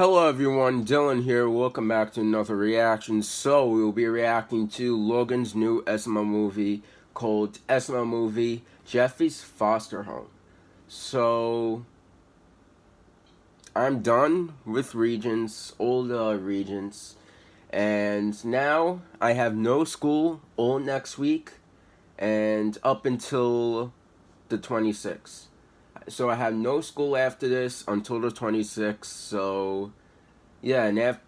Hello everyone, Dylan here. Welcome back to another reaction. So we will be reacting to Logan's new SML movie called SML Movie Jeffy's Foster Home. So I'm done with Regents, old uh, Regents, and now I have no school all next week and up until the 26th so I have no school after this until the 26th. So, yeah, and if,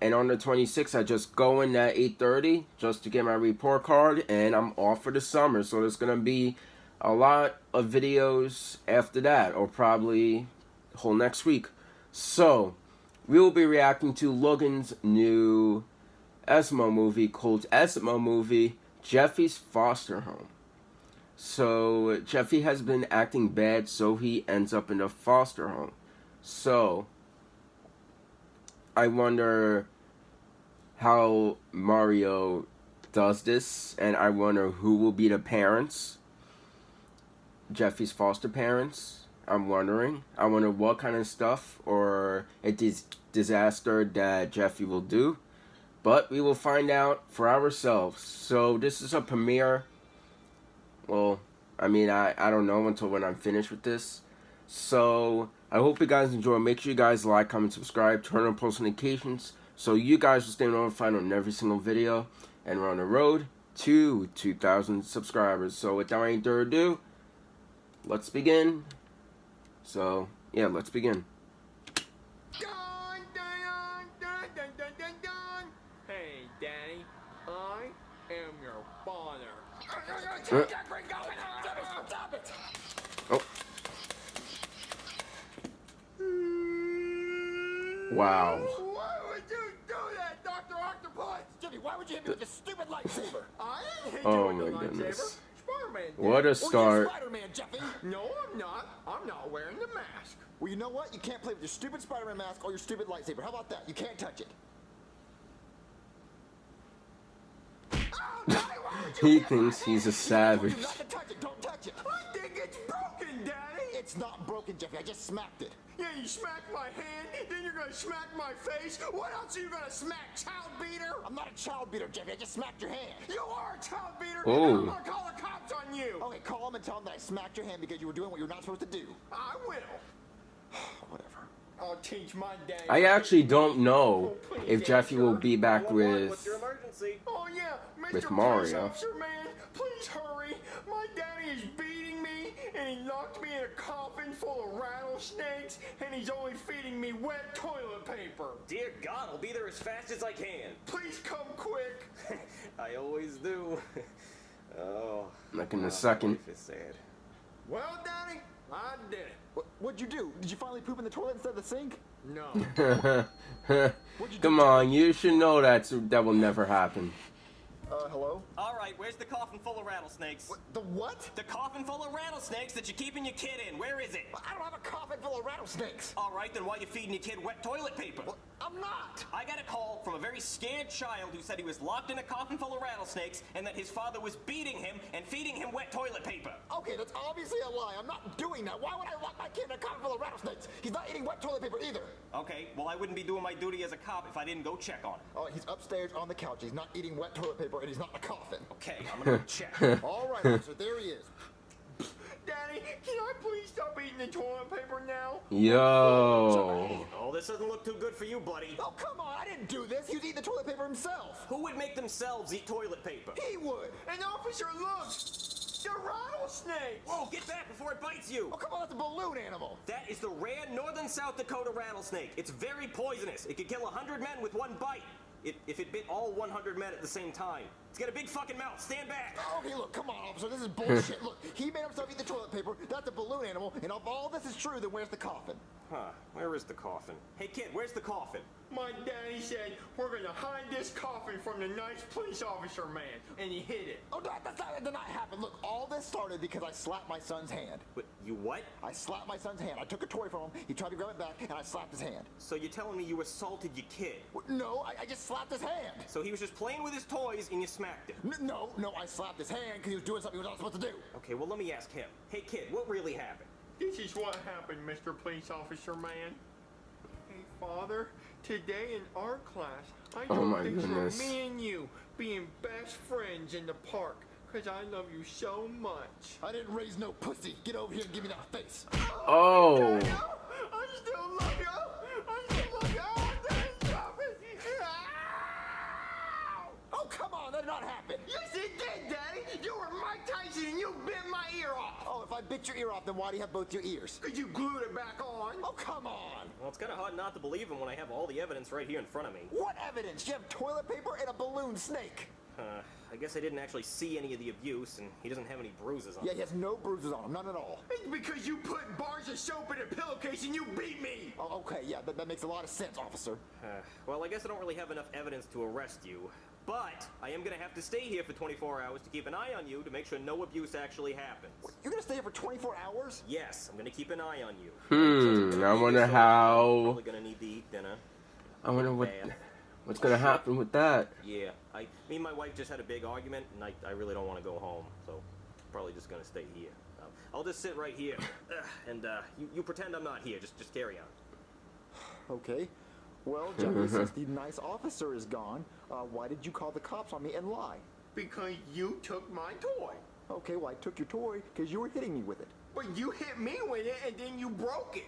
and on the 26th, I just go in at 8:30 just to get my report card, and I'm off for the summer. So there's gonna be a lot of videos after that, or probably whole next week. So we will be reacting to Logan's new SML movie called SML Movie Jeffy's Foster Home. So Jeffy has been acting bad, so he ends up in a foster home. So I wonder how Mario does this, and I wonder who will be the parents. Jeffy's foster parents. I'm wondering. I wonder what kind of stuff or a dis disaster that Jeffy will do. But we will find out for ourselves. So this is a premiere well, I mean, I, I don't know until when I'm finished with this. So, I hope you guys enjoy. Make sure you guys like, comment, subscribe, turn on post notifications so you guys will stay notified on every single video. And we're on the road to 2,000 subscribers. So, without any further ado, let's begin. So, yeah, let's begin. Hey, Daddy, I am your father. Uh. Oh. Wow. Why would you do that, Dr. Octopus? Jimmy, why would you hit me with this stupid lightsaber? I ain't Oh my the goodness. lightsaber. Spider-Man did. What a Well, start. Spider-Man, Jeffy. No, I'm not. I'm not wearing the mask. Well, you know what? You can't play with your stupid Spider-Man mask or your stupid lightsaber. How about that? You can't touch it. Oh, Daddy, why would you He thinks he's a hand? savage. It's not broken, Jeffy. I just smacked it. Yeah, you smacked my hand, then you're gonna smack my face. What else are you gonna smack, child beater? I'm not a child beater, Jeffy. I just smacked your hand. You are a child beater. and Oh. I'm gonna call the cops on you. Okay, call them and tell them that I smacked your hand because you were doing what you're not supposed to do. I will. Whatever. I'll teach my dad. I actually don't know Oh, please, if Daddy, Jeffy will be back What's your with. emergency? Oh yeah, Mr. With Mario. Officer of rattlesnakes, and he's only feeding me wet toilet paper. Dear God, I'll be there as fast as I can. Please come quick. I always do. oh. Like in a second. Life is sad. Well, Daddy, I did it. What, what'd you do? Did you finally poop in the toilet instead of the sink? No. Come on, you should know that's that will never happen. Uh, hello? All right, where's the coffin full of rattlesnakes? What, the what? The coffin full of rattlesnakes that you're keeping your kid in. Where is it? I don't have a coffin full of rattlesnakes. All right, then why you feeding your kid wet toilet paper? Well, I'm not. I got a call from a very scared child who said he was locked in a coffin full of rattlesnakes and that his father was beating him and feeding him wet toilet paper. Okay, that's obviously a lie. I'm not doing that. Why would I lock my kid in a coffin full of rattlesnakes? He's not eating wet toilet paper either. Okay, well, I wouldn't be doing my duty as a cop if I didn't go check on him. Oh, he's upstairs on the couch. He's not eating wet toilet paper, and he's not in a coffin. Okay, I'm gonna check. All right, officer, there he is. Daddy, can I please stop eating the toilet paper now? Yo. Oh, this doesn't look too good for you, buddy. Oh, come on, I didn't do this. He was eating the toilet paper himself. Who would make themselves eat toilet paper? He would. And officer, look, the rattlesnake. Whoa, get back before it bites you! Oh, come on, that's a balloon animal. That is the rare northern South Dakota rattlesnake. It's very poisonous. It could kill a 100 men with one bite. It, if it bit all 100 men at the same time. It's got a big fucking mouth. Stand back! Okay, look, come on, officer, this is bullshit. look, he made himself eat the toilet paper. That's a balloon animal. And if all this is true, then where's the coffin? Huh, where is the coffin? Hey kid, where's the coffin? My daddy said we're gonna hide this coffin from the nice police officer man, and he hid it. Oh, that, that's not, that did not happen. Look, all this started because I slapped my son's hand. Wait, you what? I slapped my son's hand. I took a toy from him. He tried to grab it back, and I slapped his hand. So you're telling me you assaulted your kid? W- No, I, I just slapped his hand. So he was just playing with his toys and you smacked him? N- no, no, I slapped his hand because he was doing something he was not supposed to do. Okay, well let me ask him. Hey kid, what really happened? This is what happened, Mr. Police Officer Man. Hey, Father, today in art class, I Oh drew my a goodness. me and you being best friends in the park. Cause I love you so much. I didn't raise no pussy. Get over here and give me that face. Oh. I still love you. I still love you. Oh, Daddy, stop it. Ow! Oh, that did not happen. Yes, it did, Daddy. You were Mike Tyson and you bit my ear off. Oh, if I bit your ear off, then why do you have both your ears? Cause you glued it back on. Oh, come on. Well, it's kind of hard not to believe him when I have all the evidence right here in front of me. What evidence? You have toilet paper and a balloon snake. Uh, I guess I didn't actually see any of the abuse, and he doesn't have any bruises on Yeah, him. he has no bruises on him, none at all. It's because you put bars of soap in a pillowcase and you beat me. Oh, okay, yeah, that, that makes a lot of sense, officer. Uh, well, I guess I don't really have enough evidence to arrest you. But I am gonna have to stay here for 24 hours to keep an eye on you to make sure no abuse actually happens. You're gonna stay here for 24 hours? Yes, I'm gonna keep an eye on you. Hmm, Since I'm I gonna be wonder so how- I'm Probably gonna need to eat dinner. I wonder what what's gonna happen with that. Yeah, I, me and my wife just had a big argument, and I, I really don't want to go home, so probably just gonna stay here. Um, I'll just sit right here, and uh, you, you pretend I'm not here. Just just carry on. Okay. Well, Jeffy, since the nice officer is gone, uh, why did you call the cops on me and lie? Because you took my toy. Okay, well, I took your toy because you were hitting me with it. But you hit me with it and then you broke it.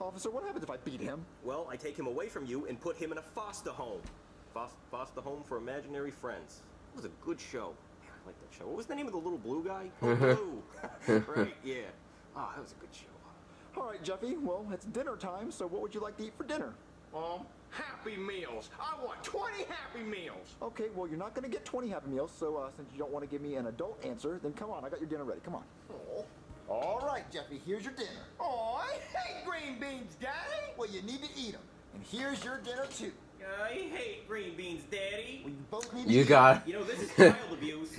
Officer, what happens if I beat him? Well, I take him away from you and put him in a foster home. Fos- foster home for imaginary friends. It was a good show. Man, I like that show. What was the name of the little blue guy? Oh, Bloo. right? Yeah. Oh, that was a good show. All right, Jeffy, well, it's dinner time, so what would you like to eat for dinner? Um, Happy Meals. I want 20 Happy Meals. Okay, well, you're not going to get 20 Happy Meals, so uh, since you don't want to give me an adult answer, then come on, I got your dinner ready. Come on. Oh, All right, Jeffy, here's your dinner. oh I hate green beans, Daddy. Well, you need to eat them. And here's your dinner, too. I hate green beans, Daddy. Well, you both need You eat got You know, this is child abuse.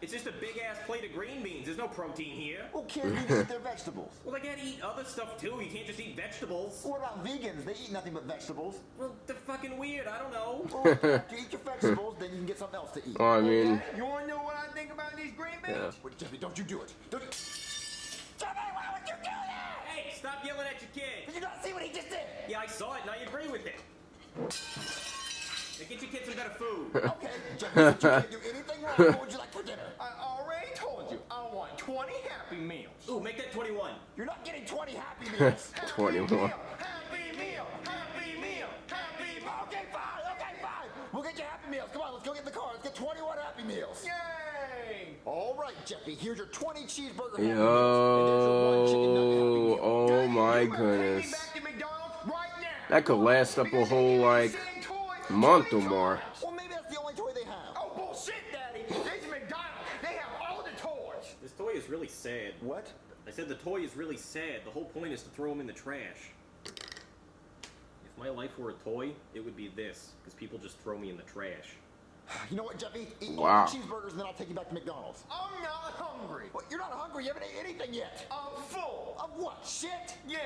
It's just a big ass plate of green beans. There's no protein here. Well, kids need to eat their vegetables. Well, they gotta eat other stuff too. You can't just eat vegetables. What about vegans? They eat nothing but vegetables. Well, they're fucking weird. I don't know. Well, after you eat your vegetables, then you can get something else to eat. Oh, I mean, Okay, you want to know what I think about these green beans? Yeah. Wait, Jeffy, don't you do it. Don't you... Jeffy, why would you do that? Hey, stop yelling at your kid. Did you not see what he just did? Yeah, I saw it, and I agree with it. Now get your kids some better food. Okay, Jeffy, you can't do anything wrong, what would you like for dinner? I already told you. I want 20 Happy Meals. Ooh, make that 21. You're not getting 20 Happy Meals. Happy 21. Meal, Happy Meal. Happy Meal. Happy Meal. okay, fine, okay, fine. We'll get you Happy Meals. Come on, let's go get in the car. Let's get 21 Happy Meals. Yay! All right, Jeffy, here's your 20 cheeseburger Happy Meals. And there's your one chicken nugget Happy yo, Meal. oh Daddy, my you better goodness. That could last up a whole like gave me the same toy month or more. times. Well, maybe that's the only toy they have. Oh, bullshit, Daddy. This is McDonald's. They have all the toys. This toy is really sad. What? I said the toy is really sad. The whole point is to throw him in the trash. If my life were a toy, it would be this, because people just throw me in the trash. You know what, Jeffy? Eat Wow. cheeseburgers and then I'll take you back to McDonald's. I'm not hungry. What? You're not hungry. You haven't ate anything yet. I'm full. Of what? Shit? Yeah.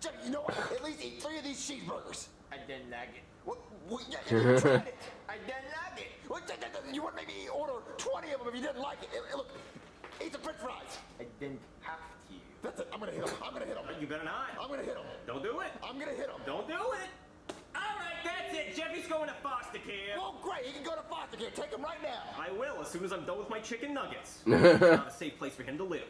Jeffy, you know what? At least eat three of these cheeseburgers. I didn't like it. What? what yeah, you tried it. I didn't like it. You would maybe order 20 of them if you didn't like it. Look, eat the french fries. I didn't have to. That's it. I'm gonna hit him. I'm gonna hit him. You better not. I'm gonna hit him. Don't do it. I'm gonna hit him. Don't do it. All right, that's it. Jeffy's going to foster care. Well, great. He can go to foster care. Take him right now. I will as soon as I'm done with my chicken nuggets. it's not a safe place for him to live.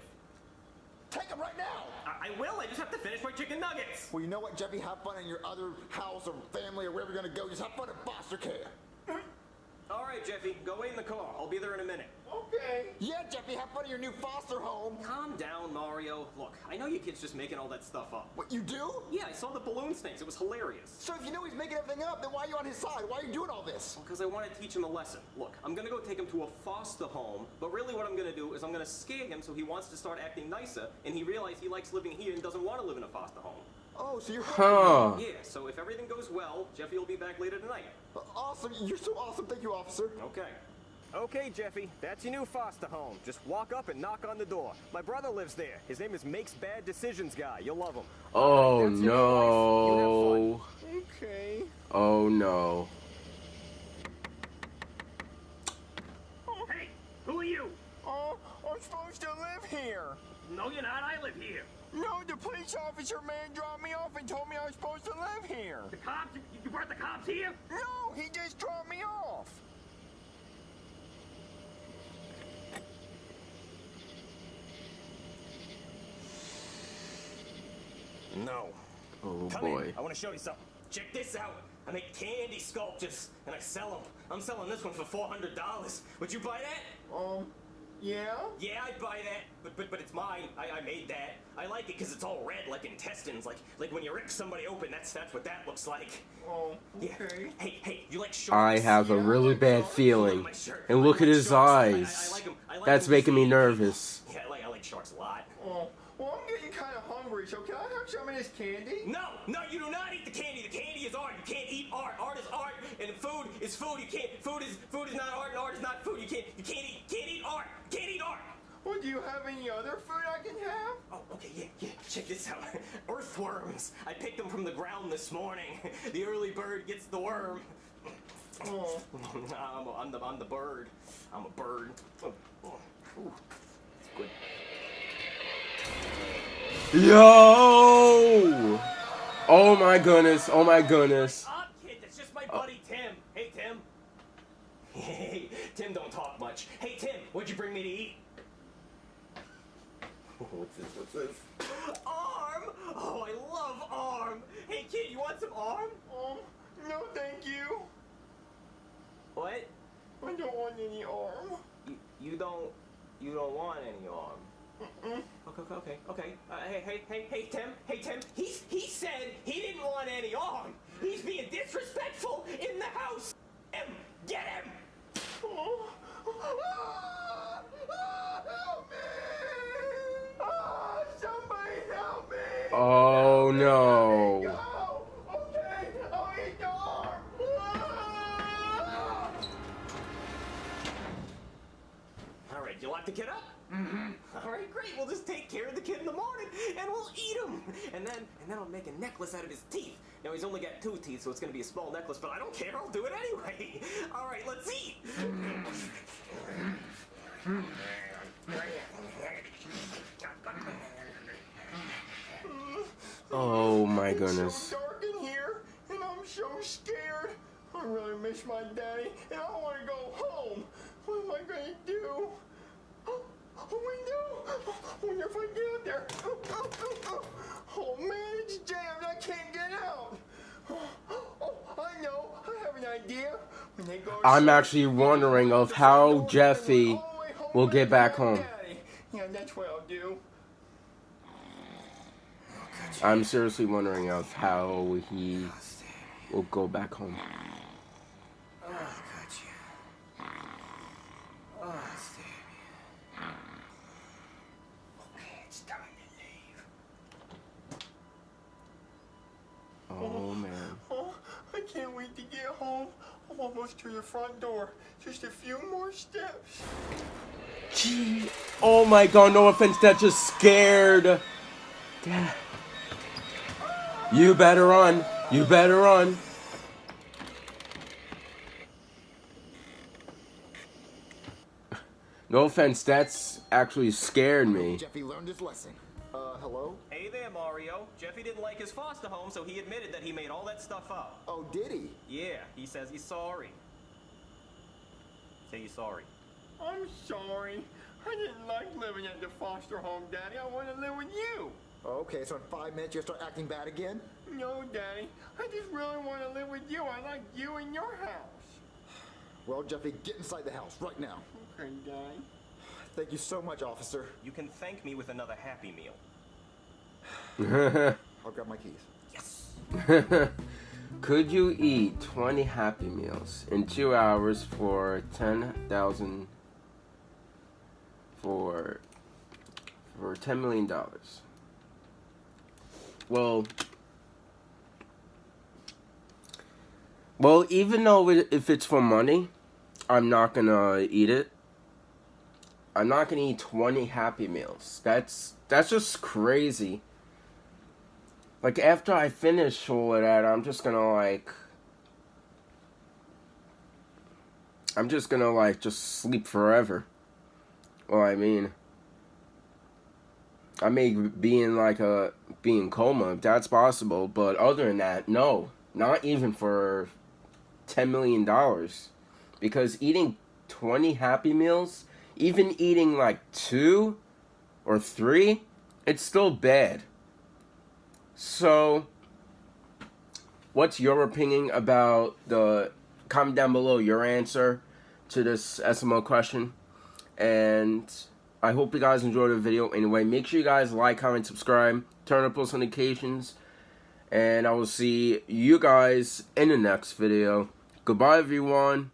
Take him right now. I, I will. I just have to finish my chicken nuggets. Well, you know what, Jeffy? Have fun in your other house or family or wherever you're gonna go. Just have fun at foster care. All right, Jeffy, go wait in the car. I'll be there in a minute. Okay. Yeah, Jeffy, have fun in your new foster home. Calm down, Mario. Look, I know you kid's just making all that stuff up. What, you do? Yeah, I saw the balloon snakes. It was hilarious. So if you know he's making everything up, then why are you on his side? Why are you doing all this? Well, because I want to teach him a lesson. Look, I'm gonna go take him to a foster home, but really what I'm gonna do is I'm gonna scare him so he wants to start acting nicer, and he realizes he likes living here and doesn't want to live in a foster home. Oh, so you're Huh. Yeah, so if everything goes well, Jeffy will be back later tonight. awesome. You're so awesome. Thank you, officer. Okay. Okay, Jeffy, that's your new foster home. Just walk up and knock on the door. My brother lives there. His name is Makes Bad Decisions Guy. You'll love him. Oh That's your new no. Okay. Oh no. Hey, who are you? Oh, I'm supposed to live here. No, you're not. I live here. No, the police officer man dropped me off and told me I was supposed to live here. The cops? You- You brought the cops here? No, he just dropped me off. No. Oh Come boy. in. I want to show you something. Check this out. I make candy sculptures and I sell them. I'm selling this one for four hundred dollars. Would you buy that? Um, yeah? Yeah, I'd buy that, but but but it's mine. I, I made that. I like it because it's all red, like intestines, like like when you rip somebody open. That's that's what that looks like. Oh, Yeah. Hey hey, you like I sharks? have a really bad feeling. And look like at his sharks. I- I- I eyes. like 'em. I like That's 'em making me nervous. Yeah, I like I like sharks a lot. Oh, well, I'm getting kind of hungry, so can I have some of this candy? No, no, you do not eat the candy. The candy is art. You can't eat art. Art is art, and food is food. You can't. Food is food is not art, and art is not do you have any other food I can have? Oh, okay, yeah, yeah. Check this out. Earthworms. I picked them from the ground this morning. The early bird gets the worm. Oh, I'm, a, I'm the I'm the bird. I'm a bird. Oh, oh, it's good. Yo! Oh my goodness. Oh my goodness. Up, kid. That's just my oh. buddy Tim. Hey, Tim. Hey, Tim, don't talk much. Hey, Tim, what'd you bring me to eat? What's this? What's this? Arm! Oh, I love arm. Hey, kid, you want some arm? um, no, thank you. What? I don't want any arm. You, you don't you don't want any arm? Mm-mm. Okay, okay, okay, okay. Uh, hey, hey, hey, hey, Tim, hey, Tim. He he said he didn't want any arm. He's being disrespectful in the house. Him, get him. Oh. Oh no. Go! Okay, I'll eat the arm! All right, you lock the kid up? Mm-hmm. All right, great. We'll just take care of the kid in the morning, and we'll eat him. And then, and then I'll make a necklace out of his teeth. Now he's only got two teeth, so it's gonna be a small necklace. But I don't care. I'll do it anyway. All right, let's eat. Oh my It's goodness. so dark in here, and I'm so scared. I really miss my daddy, and I want to go home. What am I gonna do? Oh! oh I wonder if I get out there. Oh, oh, oh man, it's jammed. I can't get out. Oh, I know. I have an idea. When they go I'm to actually wondering of how Jeffy and all the way home will get back home. Yeah, that's what I'll do. I'm seriously wondering of how he will go back home. Oh, gotcha. Oh, Sammy. Okay, it's time to leave. Oh man. Oh, I can't wait to get home. I'm almost to the front door. Just a few more steps. Gee. Oh my god, no offense, that just scared. Dad. You better run. You better run. No offense, that's actually scared me. Jeffy learned his lesson. Uh, hello? Hey there, Mario. Jeffy didn't like his foster home, so he admitted that he made all that stuff up. Oh, did he? Yeah, he says he's sorry. Say you're sorry. I'm sorry. I didn't like living at the foster home, Daddy. I want to live with you. Okay, so in five minutes you'll start acting bad again? No, Daddy. I just really want to live with you. I like you in your house. Well, Jeffy, get inside the house right now. Okay, Daddy. Thank you so much, officer. You can thank me with another Happy Meal. I'll grab my keys. Yes. Could you eat 20 Happy Meals in two hours for 10,000 for for 10 million dollars? Well, well, even though if it's for money, I'm not gonna eat it. I'm not gonna eat 20 Happy Meals. That's that's just crazy. Like after I finish all of that, I'm just gonna like I'm just gonna like just sleep forever. Well, I mean I may be in like a be in coma if that's possible, but other than that, no, not even for ten million dollars, because eating twenty Happy Meals, even eating like two or three, it's still bad. So, what's your opinion about the? Comment down below your answer to this SML question, and I hope you guys enjoyed the video. Anyway, make sure you guys like, comment, subscribe, turn on post notifications, and I will see you guys in the next video. Goodbye, everyone.